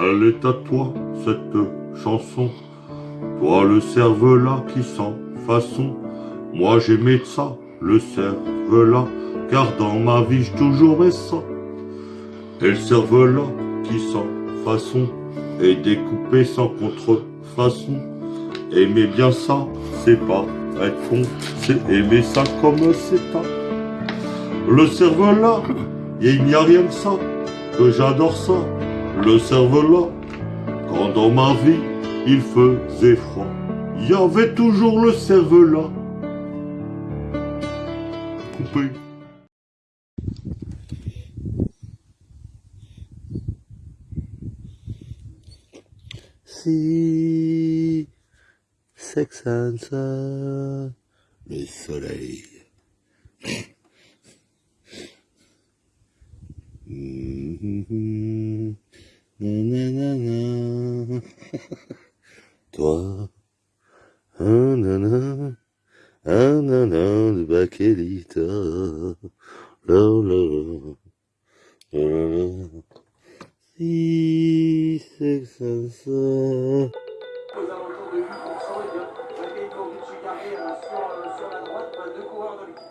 Elle est à toi, cette chanson. Toi, le cerveau-là qui sent façon. Moi, j'aimais ça, le cerveau-là, car dans ma vie, j'ai toujours aimé ça. Et le cerveau-là qui sent façon est découpé sans contrefaçon. Aimer bien ça, c'est pas être con, c'est aimer ça comme c'est pas. Le cerveau-là, il n'y a rien que ça, que j'adore ça. Le cerveau-là, quand dans ma vie, il faisait froid, il y avait toujours le cerveau-là. Si Sex le soleil. Mhm. Nanana. Toi, un nana, un de Bakelita. La la la, la. Si Sex and Sun. aux alentours de 8%. Et bien, euh, sur, la droite, bah, deux coureurs de l'équipe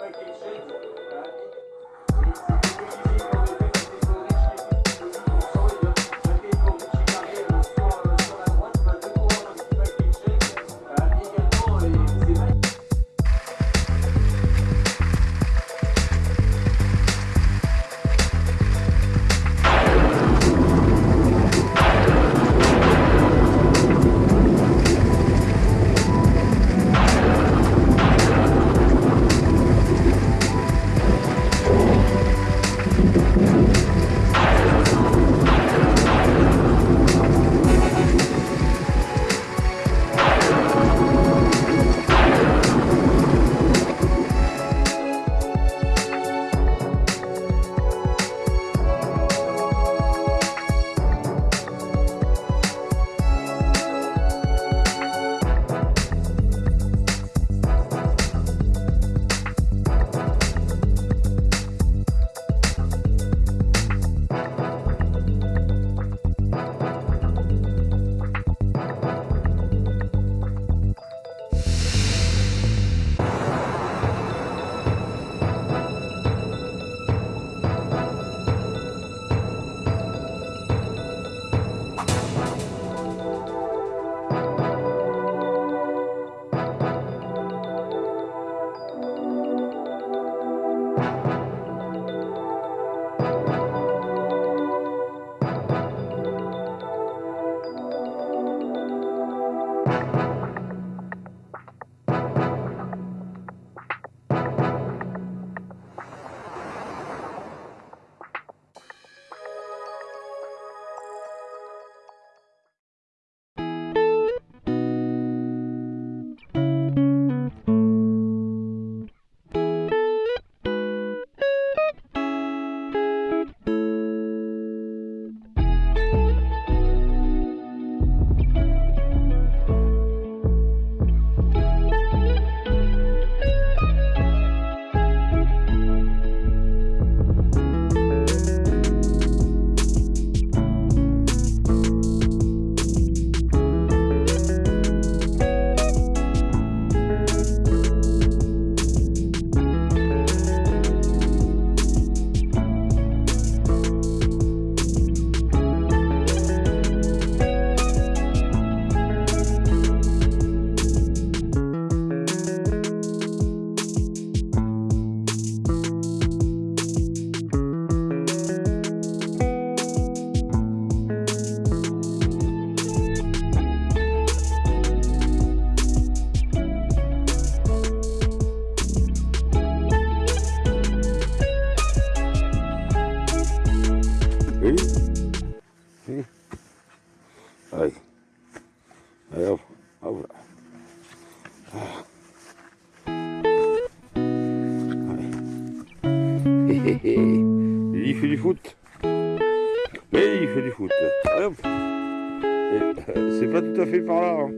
Il fait du foot. Mais il fait du foot. Allez, euh, C'est pas tout à fait par là. hein.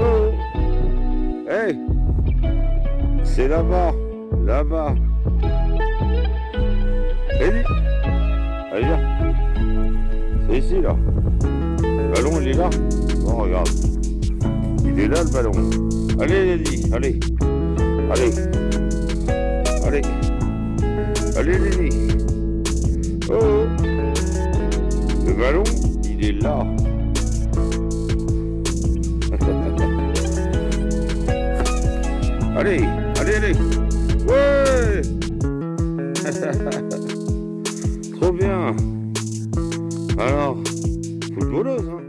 Oh. Hey. C'est là-bas. Là-bas. Eddie. Allez, viens. ici là. Le ballon il est là. Oh regarde. Il est là le ballon. Allez Lady, allez. Allez. Allez. Allez Lady. Oh, oh. Le ballon, il est là. allez, allez, allez. Ouais Trop bien. Alors, footballeuse, hein